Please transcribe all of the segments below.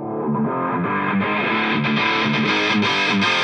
We'll be right back.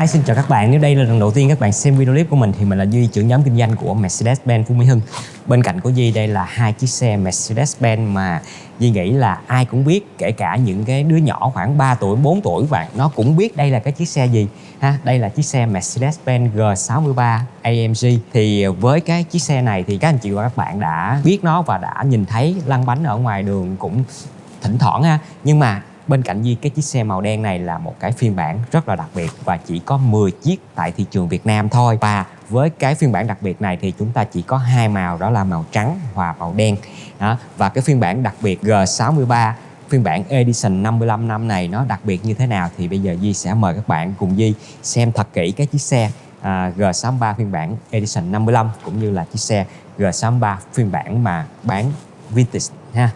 Hi, xin chào các bạn. Nếu đây là lần đầu tiên các bạn xem video clip của mình thì mình là Duy, trưởng nhóm kinh doanh của Mercedes-Benz Phú Mỹ Hưng. Bên cạnh của Duy đây là hai chiếc xe Mercedes-Benz mà Duy nghĩ là ai cũng biết, kể cả những cái đứa nhỏ khoảng 3 tuổi, 4 tuổi và nó cũng biết đây là cái chiếc xe gì. Ha, đây là chiếc xe Mercedes-Benz G63 AMG. Thì với cái chiếc xe này thì các anh chị và các bạn đã biết nó và đã nhìn thấy lăn bánh ở ngoài đường cũng thỉnh thoảng ha. Nhưng mà Bên cạnh Di cái chiếc xe màu đen này là một cái phiên bản rất là đặc biệt và chỉ có 10 chiếc tại thị trường Việt Nam thôi. Và với cái phiên bản đặc biệt này thì chúng ta chỉ có hai màu đó là màu trắng và màu đen. Đó. Và cái phiên bản đặc biệt G63 phiên bản Edition 55 năm này nó đặc biệt như thế nào thì bây giờ Di sẽ mời các bạn cùng Di xem thật kỹ cái chiếc xe à, G63 phiên bản Edition 55 cũng như là chiếc xe G63 phiên bản mà bán vintage ha.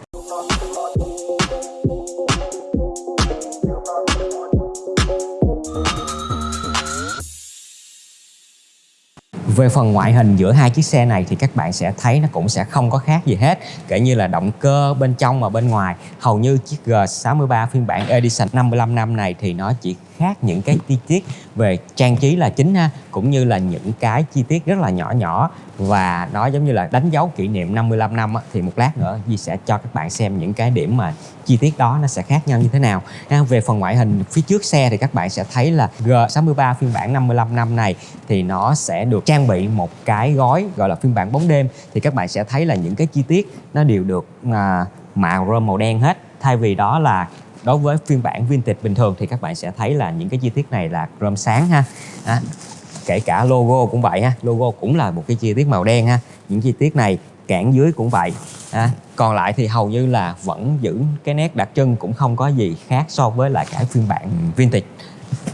Về phần ngoại hình giữa hai chiếc xe này thì các bạn sẽ thấy nó cũng sẽ không có khác gì hết. Kể như là động cơ bên trong và bên ngoài. Hầu như chiếc G63 phiên bản Edition 55 năm này thì nó chỉ khác những cái chi tiết về trang trí là chính ha cũng như là những cái chi tiết rất là nhỏ nhỏ. Và nó giống như là đánh dấu kỷ niệm 55 năm á, thì một lát nữa Di sẽ cho các bạn xem những cái điểm mà chi tiết đó nó sẽ khác nhau như thế nào. Ha, về phần ngoại hình phía trước xe thì các bạn sẽ thấy là G63 phiên bản 55 năm này thì nó sẽ được trang bị một cái gói gọi là phiên bản bóng đêm. Thì các bạn sẽ thấy là những cái chi tiết nó đều được à, mạ rơm màu đen hết. Thay vì đó là đối với phiên bản vintage bình thường thì các bạn sẽ thấy là những cái chi tiết này là chrome sáng ha. À, kể cả logo cũng vậy ha. Logo cũng là một cái chi tiết màu đen ha. Những chi tiết này cản dưới cũng vậy. À, còn lại thì hầu như là vẫn giữ cái nét đặc trưng cũng không có gì khác so với lại cái phiên bản vintage.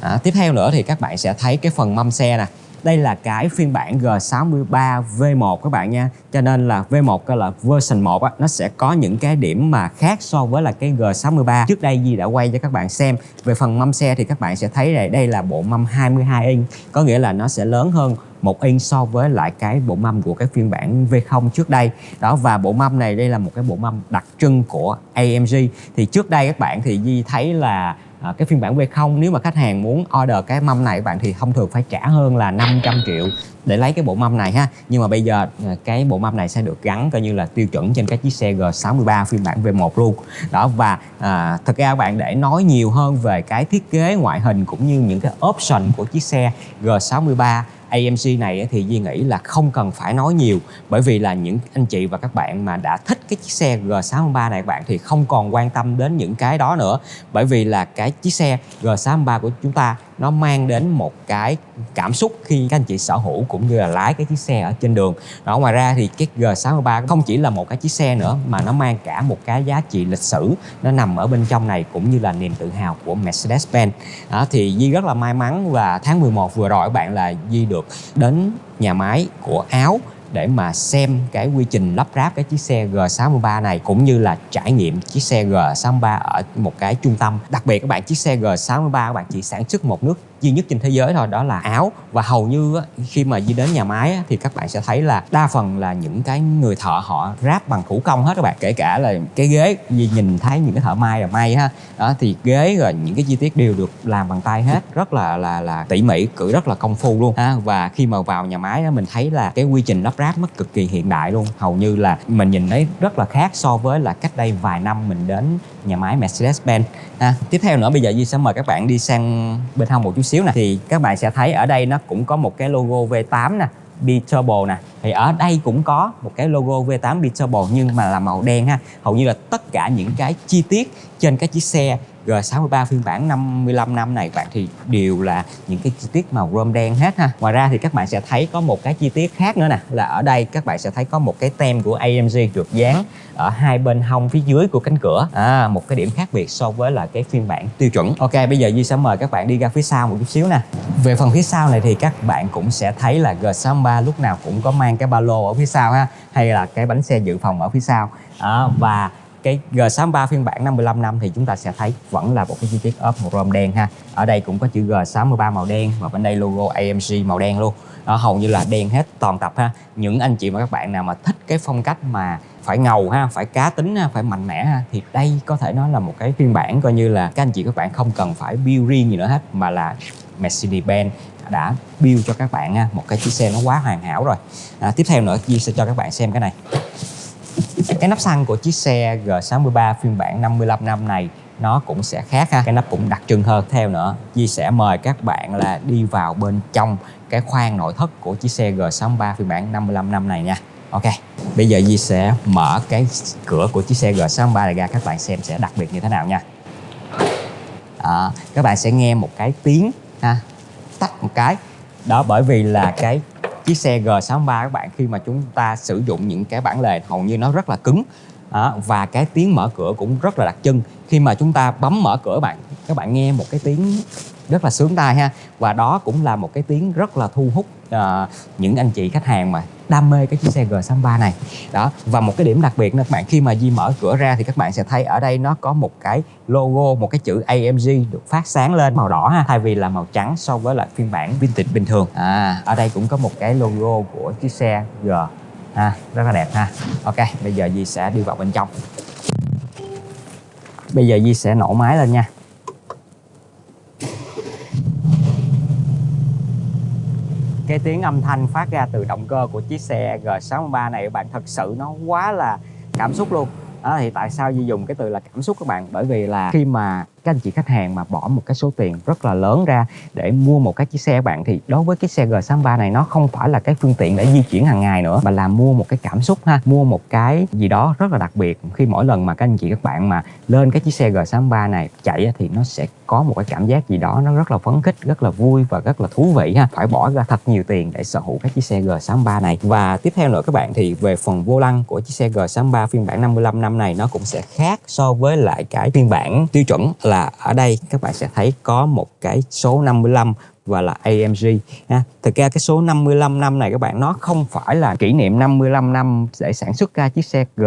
À, tiếp theo nữa thì các bạn sẽ thấy cái phần mâm xe nè đây là cái phiên bản G63 V1 các bạn nha. Cho nên là V1 là version 1 á, nó sẽ có những cái điểm mà khác so với là cái G63. Trước đây Di đã quay cho các bạn xem. Về phần mâm xe thì các bạn sẽ thấy này đây là bộ mâm 22 inch. Có nghĩa là nó sẽ lớn hơn một inch so với lại cái bộ mâm của cái phiên bản V0 trước đây. Đó và bộ mâm này đây là một cái bộ mâm đặc trưng của AMG thì trước đây các bạn thì Di thấy là à, cái phiên bản V0 nếu mà khách hàng muốn order cái mâm này các bạn thì thông thường phải trả hơn là 500 triệu để lấy cái bộ mâm này ha. Nhưng mà bây giờ à, cái bộ mâm này sẽ được gắn coi như là tiêu chuẩn trên các chiếc xe G63 phiên bản V1 luôn. Đó và à, thực ra các bạn để nói nhiều hơn về cái thiết kế ngoại hình cũng như những cái option của chiếc xe G63 AMC này thì Duy nghĩ là không cần phải nói nhiều, bởi vì là những anh chị và các bạn mà đã thích cái chiếc xe G63 này các bạn thì không còn quan tâm đến những cái đó nữa. Bởi vì là cái chiếc xe G63 của chúng ta nó mang đến một cái cảm xúc khi các anh chị sở hữu cũng như là lái cái chiếc xe ở trên đường. Đó, ngoài ra thì cái G63 không chỉ là một cái chiếc xe nữa, mà nó mang cả một cái giá trị lịch sử. Nó nằm ở bên trong này cũng như là niềm tự hào của Mercedes-Benz. Đó, thì Di rất là may mắn và tháng 11 vừa rồi các bạn là Di được đến nhà máy của Áo để mà xem cái quy trình lắp ráp cái chiếc xe G63 này cũng như là trải nghiệm chiếc xe G63 ở một cái trung tâm. Đặc biệt các bạn, chiếc xe G63 các bạn chỉ sản xuất một nước duy nhất trên thế giới thôi, đó là áo. Và hầu như khi mà đi đến nhà máy thì các bạn sẽ thấy là đa phần là những cái người thợ họ ráp bằng thủ công hết các bạn. Kể cả là cái ghế vì nhìn thấy những cái thợ may là may ha. Đó, thì ghế rồi những cái chi tiết đều được làm bằng tay hết. Rất là là là tỉ mỉ, cử rất là công phu luôn ha. Và khi mà vào nhà máy mình thấy là cái quy trình lắp Grab nó cực kỳ hiện đại luôn. Hầu như là mình nhìn thấy rất là khác so với là cách đây vài năm mình đến nhà máy Mercedes-Benz. Ha tiếp theo nữa, bây giờ Duy sẽ mời các bạn đi sang bên hông một chút xíu nè. Thì các bạn sẽ thấy ở đây nó cũng có một cái logo V8 nè, B-Turbo nè. Thì ở đây cũng có một cái logo V8 B-Turbo nhưng mà là màu đen ha. Hầu như là tất cả những cái chi tiết trên cái chiếc xe G63 phiên bản 55 năm này bạn thì đều là những cái chi tiết màu chrome đen hết ha. Ngoài ra thì các bạn sẽ thấy có một cái chi tiết khác nữa nè là ở đây các bạn sẽ thấy có một cái tem của AMG được dán ở hai bên hông phía dưới của cánh cửa. À, một cái điểm khác biệt so với là cái phiên bản tiêu chuẩn. Ok bây giờ Duy sẽ mời các bạn đi ra phía sau một chút xíu nè. Về phần phía sau này thì các bạn cũng sẽ thấy là G63 lúc nào cũng có mang cái ba lô ở phía sau ha hay là cái bánh xe dự phòng ở phía sau. À, và cái G63 phiên bản 55 năm thì chúng ta sẽ thấy vẫn là một cái chi tiết ốp màu rôm đen ha. Ở đây cũng có chữ G63 màu đen và bên đây logo AMG màu đen luôn. Đó, hầu như là đen hết toàn tập ha. Những anh chị và các bạn nào mà thích cái phong cách mà phải ngầu ha phải cá tính ha phải mạnh mẽ ha thì đây có thể nói là một cái phiên bản coi như là các anh chị các bạn không cần phải build riêng gì nữa hết mà là Mercedes-Benz đã build cho các bạn ha. Một cái chiếc xe nó quá hoàn hảo rồi. À, tiếp theo nữa Di sẽ cho các bạn xem cái này cái nắp xăng của chiếc xe G63 phiên bản 55 năm này nó cũng sẽ khác ha. Cái nắp cũng đặc trưng hơn. Theo nữa Di sẽ mời các bạn là đi vào bên trong cái khoang nội thất của chiếc xe G63 phiên bản 55 năm này nha. Ok bây giờ Di sẽ mở cái cửa của chiếc xe G63 này ra. Các bạn xem sẽ đặc biệt như thế nào nha. À, các bạn sẽ nghe một cái tiếng ha. Tắt một cái. Đó bởi vì là cái chiếc xe G63 các bạn, khi mà chúng ta sử dụng những cái bản lề hầu như nó rất là cứng à, và cái tiếng mở cửa cũng rất là đặc trưng. Khi mà chúng ta bấm mở cửa bạn các bạn nghe một cái tiếng rất là sướng tai ha. Và đó cũng là một cái tiếng rất là thu hút uh, những anh chị khách hàng mà đam mê cái chiếc xe G63 này. Đó và một cái điểm đặc biệt nữa các bạn khi mà Di mở cửa ra thì các bạn sẽ thấy ở đây nó có một cái logo một cái chữ AMG được phát sáng lên màu đỏ ha thay vì là màu trắng so với lại phiên bản vintage bình thường. À ở đây cũng có một cái logo của chiếc xe G ha, rất là đẹp ha. Ok, bây giờ Di sẽ đi vào bên trong. Bây giờ Di sẽ nổ máy lên nha. Cái tiếng âm thanh phát ra từ động cơ của chiếc xe G63 này, bạn thật sự nó quá là cảm xúc luôn. Đó, thì tại sao Di dùng cái từ là cảm xúc các bạn? Bởi vì là khi mà các anh chị khách hàng mà bỏ một cái số tiền rất là lớn ra để mua một cái chiếc xe bạn, thì đối với cái xe G63 này nó không phải là cái phương tiện để di chuyển hàng ngày nữa, mà là mua một cái cảm xúc ha, mua một cái gì đó rất là đặc biệt. Khi mỗi lần mà các anh chị các bạn mà lên cái chiếc xe G63 này chạy thì nó sẽ có một cái cảm giác gì đó nó rất là phấn khích, rất là vui và rất là thú vị ha. Phải bỏ ra thật nhiều tiền để sở hữu cái chiếc xe G63 này. Và tiếp theo nữa các bạn, thì về phần vô lăng của chiếc xe G63 phiên bản 55 năm này nó cũng sẽ khác so với lại cái phiên bản tiêu chuẩn là ở đây các bạn sẽ thấy có một cái số 55 và là AMG ha. Thực ra cái số 55 năm này các bạn nó không phải là kỷ niệm 55 năm để sản xuất ra chiếc xe G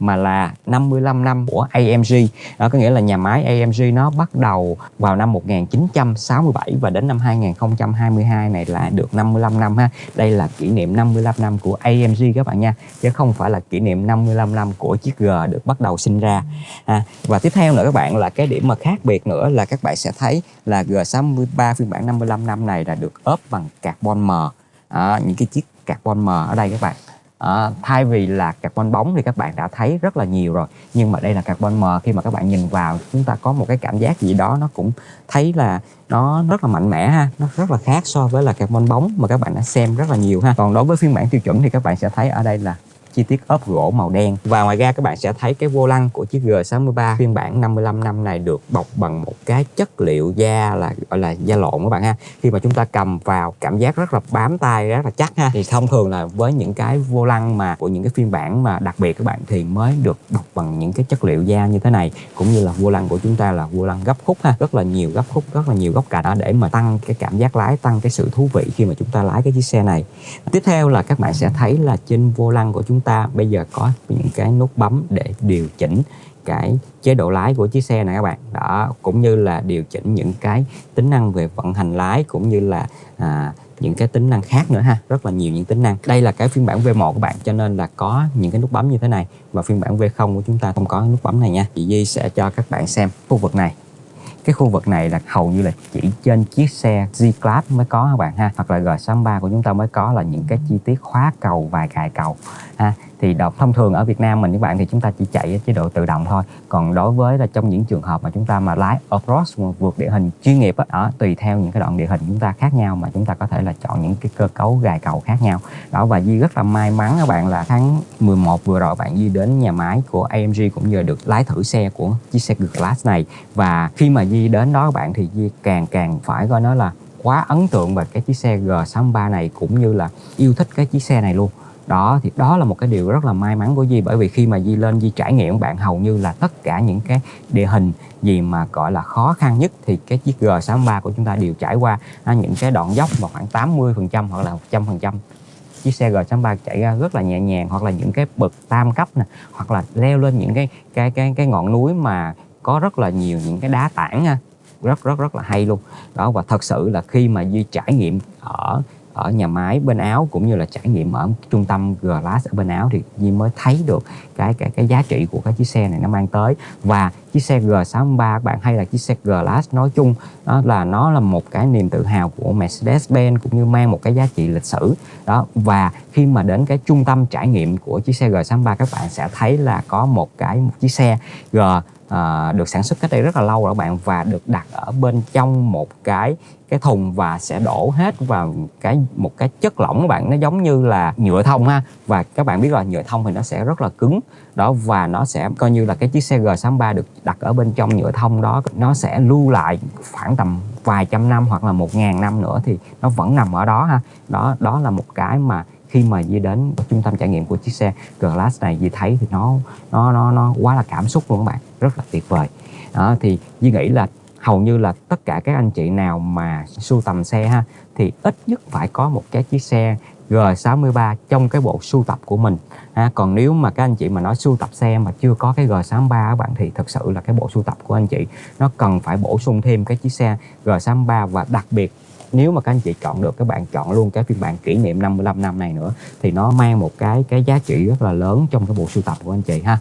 mà là 55 năm của AMG. Đó có nghĩa là nhà máy AMG nó bắt đầu vào năm 1967 và đến năm 2022 này là được 55 năm ha. Đây là kỷ niệm 55 năm của AMG các bạn nha, chứ không phải là kỷ niệm 55 năm của chiếc G được bắt đầu sinh ra. À, và tiếp theo nữa các bạn là cái điểm mà khác biệt nữa là các bạn sẽ thấy là G63 phiên bản 55 năm này là được ốp bằng carbon mờ à, những cái chiếc carbon mờ ở đây các bạn. À, thay vì là carbon bóng thì các bạn đã thấy rất là nhiều rồi. Nhưng mà đây là carbon mờ khi mà các bạn nhìn vào chúng ta có một cái cảm giác gì đó nó cũng thấy là nó rất là mạnh mẽ ha. Nó rất là khác so với là carbon bóng mà các bạn đã xem rất là nhiều ha. Còn đối với phiên bản tiêu chuẩn thì các bạn sẽ thấy ở đây là chi tiết ốp gỗ màu đen. Và ngoài ra các bạn sẽ thấy cái vô lăng của chiếc G63 phiên bản 55 năm này được bọc bằng một cái chất liệu da là, gọi là da lộn các bạn ha. Khi mà chúng ta cầm vào, cảm giác rất là bám tay, rất là chắc ha. Thì thông thường là với những cái vô lăng mà, của những cái phiên bản mà đặc biệt các bạn thì mới được bọc bằng những cái chất liệu da như thế này. Cũng như là vô lăng của chúng ta là vô lăng gấp khúc ha. Rất là nhiều gấp khúc, rất là nhiều góc cạnh để mà tăng cái cảm giác lái, tăng cái sự thú vị khi mà chúng ta lái cái chiếc xe này. Tiếp theo là các bạn sẽ thấy là trên vô lăng của chúng ta bây giờ có những cái nút bấm để điều chỉnh cái chế độ lái của chiếc xe này các bạn. Đó cũng như là điều chỉnh những cái tính năng về vận hành lái cũng như là à, những cái tính năng khác nữa ha. Rất là nhiều những tính năng. Đây là cái phiên bản V1 của bạn cho nên là có những cái nút bấm như thế này. Và phiên bản V0 của chúng ta không có nút bấm này nha. Chị Di sẽ cho các bạn xem khu vực này cái khu vực này là hầu như là chỉ trên chiếc xe G-Class mới có các bạn ha? Hoặc là G63 của chúng ta mới có là những cái chi tiết khóa cầu và cài cầu, ha? Thì đọc thông thường ở Việt Nam mình các bạn thì chúng ta chỉ chạy chế độ tự động thôi. Còn đối với là trong những trường hợp mà chúng ta mà lái off-road vượt địa hình chuyên nghiệp đó, tùy theo những cái đoạn địa hình chúng ta khác nhau mà chúng ta có thể là chọn những cái cơ cấu gài cầu khác nhau. Đó, và Di rất là may mắn các bạn là tháng 11 vừa rồi bạn Di đến nhà máy của AMG cũng như được lái thử xe của chiếc xe Glass này. Và khi mà Di đến đó các bạn thì Di càng càng phải coi nó là quá ấn tượng về cái chiếc xe G63 này cũng như là yêu thích cái chiếc xe này luôn đó thì đó là một cái điều rất là may mắn của Di bởi vì khi mà Di lên Di trải nghiệm bạn hầu như là tất cả những cái địa hình gì mà gọi là khó khăn nhất thì cái chiếc G63 của chúng ta đều trải qua. À, những cái đoạn dốc mà khoảng 80 phần trăm hoặc là 100 phần trăm. Chiếc xe G63 chạy ra rất là nhẹ nhàng hoặc là những cái bậc tam cấp nè hoặc là leo lên những cái cái cái cái ngọn núi mà có rất là nhiều những cái đá tảng ha. Rất rất rất là hay luôn. Đó và thật sự là khi mà Duy trải nghiệm ở ở nhà máy bên Áo cũng như là trải nghiệm ở trung tâm Glass ở bên Áo thì Di mới thấy được cái cái cái giá trị của cái chiếc xe này nó mang tới. Và chiếc xe G63 các bạn hay là chiếc xe Glass nói chung, đó là nó là một cái niềm tự hào của Mercedes-Benz cũng như mang một cái giá trị lịch sử. Đó, và khi mà đến cái trung tâm trải nghiệm của chiếc xe G63, các bạn sẽ thấy là có một cái một chiếc xe G à, được sản xuất cách đây rất là lâu rồi các bạn và được đặt ở bên trong một cái cái thùng và sẽ đổ hết vào cái một cái chất lỏng các bạn. Nó giống như là nhựa thông ha và các bạn biết rồi nhựa thông thì nó sẽ rất là cứng. Đó và nó sẽ coi như là cái chiếc xe G63 được đặt ở bên trong nhựa thông đó nó sẽ lưu lại khoảng tầm vài trăm năm hoặc là một ngàn năm nữa thì nó vẫn nằm ở đó ha. Đó đó là một cái mà khi mà Di đến trung tâm trải nghiệm của chiếc xe Glass này Di thấy thì nó nó nó nó quá là cảm xúc luôn các bạn rất là tuyệt vời đó, thì Di nghĩ là hầu như là tất cả các anh chị nào mà sưu tầm xe ha thì ít nhất phải có một cái chiếc xe G63 trong cái bộ sưu tập của mình ha. còn nếu mà các anh chị mà nói sưu tập xe mà chưa có cái G63 các bạn thì thật sự là cái bộ sưu tập của anh chị nó cần phải bổ sung thêm cái chiếc xe G63 và đặc biệt nếu mà các anh chị chọn được các bạn chọn luôn cái phiên bản kỷ niệm 55 năm này nữa, thì nó mang một cái cái giá trị rất là lớn trong cái bộ sưu tập của anh chị ha.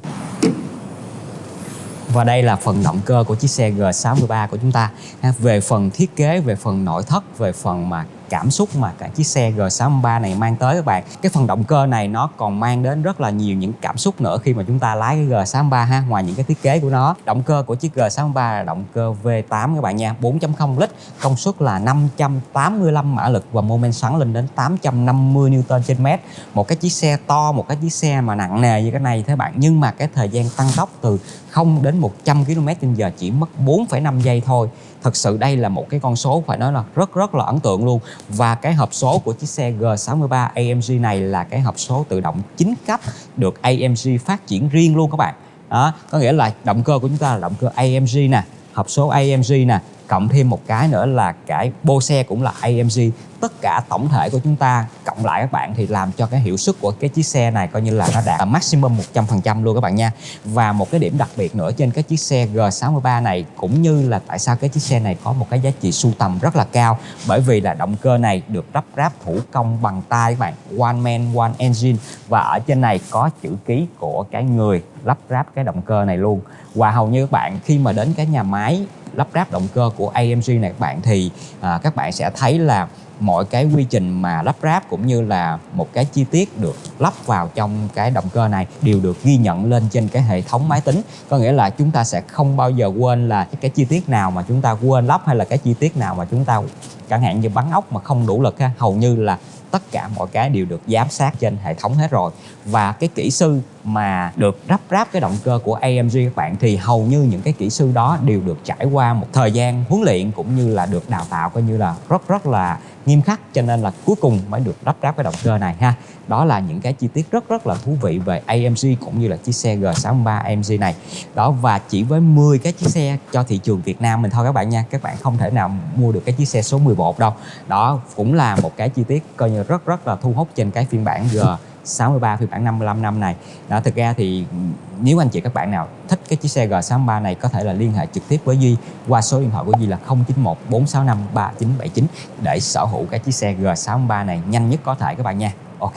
Và đây là phần động cơ của chiếc xe G63 của chúng ta về phần thiết kế, về phần nội thất, về phần mà cảm xúc mà cả chiếc xe G63 này mang tới các bạn. Cái phần động cơ này nó còn mang đến rất là nhiều những cảm xúc nữa khi mà chúng ta lái cái G63 ha ngoài những cái thiết kế của nó. Động cơ của chiếc G63 là động cơ V8 các bạn nha 4.0 lít công suất là 585 mã lực và mô men xoắn lên đến 850 Newton trên mét. Một cái chiếc xe to một cái chiếc xe mà nặng nề như cái này thế bạn nhưng mà cái thời gian tăng tốc từ 0 đến 100 km h chỉ mất 4,5 giây thôi thật sự đây là một cái con số phải nói là rất rất là ấn tượng luôn. Và cái hộp số của chiếc xe G63 AMG này là cái hộp số tự động chính cấp được AMG phát triển riêng luôn các bạn. Đó, có nghĩa là động cơ của chúng ta là động cơ AMG nè, hộp số AMG nè cộng thêm một cái nữa là cái bô xe cũng là AMG tất cả tổng thể của chúng ta cộng lại các bạn thì làm cho cái hiệu suất của cái chiếc xe này coi như là nó đạt maximum 100% luôn các bạn nha. Và một cái điểm đặc biệt nữa trên cái chiếc xe G63 này cũng như là tại sao cái chiếc xe này có một cái giá trị sưu tầm rất là cao. Bởi vì là động cơ này được lắp ráp thủ công bằng tay các bạn, one man, one engine. Và ở trên này có chữ ký của cái người lắp ráp cái động cơ này luôn. Và hầu như các bạn khi mà đến cái nhà máy lắp ráp động cơ của AMG này các bạn thì à, các bạn sẽ thấy là mọi cái quy trình mà lắp ráp cũng như là một cái chi tiết được lắp vào trong cái động cơ này đều được ghi nhận lên trên cái hệ thống máy tính. Có nghĩa là chúng ta sẽ không bao giờ quên là cái chi tiết nào mà chúng ta quên lắp hay là cái chi tiết nào mà chúng ta chẳng hạn như bắn ốc mà không đủ lực ha hầu như là tất cả mọi cái đều được giám sát trên hệ thống hết rồi. Và cái kỹ sư mà được lắp ráp cái động cơ của AMG các bạn, thì hầu như những cái kỹ sư đó đều được trải qua một thời gian huấn luyện cũng như là được đào tạo coi như là rất rất là nghiêm khắc, cho nên là cuối cùng mới được lắp ráp cái động cơ này ha. Đó là những cái chi tiết rất rất là thú vị về AMG cũng như là chiếc xe G63 AMG này. Đó, và chỉ với 10 cái chiếc xe cho thị trường Việt Nam mình thôi các bạn nha. Các bạn không thể nào mua được cái chiếc xe số 11 đâu. Đó cũng là một cái chi tiết coi như rất rất là thu hút trên cái phiên bản G 63 phiên bản 55 năm này. Đó, thực ra thì nếu anh chị các bạn nào thích cái chiếc xe G63 này, có thể là liên hệ trực tiếp với Duy qua số điện thoại của Duy là 091 465 3979 để sở hữu cái chiếc xe G63 này nhanh nhất có thể các bạn nha. Ok.